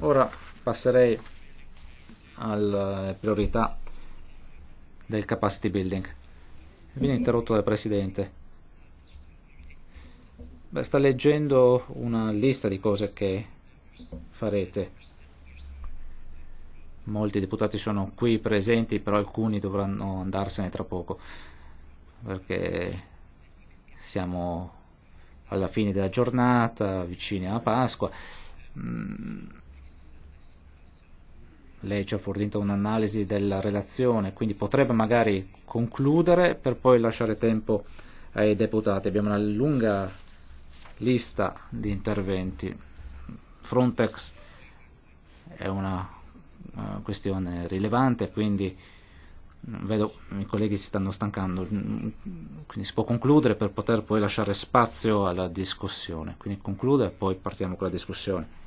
Ora passerei alle priorità del capacity building. Viene interrotto dal Presidente. Beh, sta leggendo una lista di cose che farete. Molti deputati sono qui presenti, però alcuni dovranno andarsene tra poco, perché siamo alla fine della giornata, vicini alla Pasqua. Mm. Lei ci ha fornito un'analisi della relazione, quindi potrebbe magari concludere per poi lasciare tempo ai deputati. Abbiamo una lunga lista di interventi. Frontex è una uh, questione rilevante, quindi vedo i colleghi si stanno stancando, quindi si può concludere per poter poi lasciare spazio alla discussione. Quindi conclude e poi partiamo con la discussione.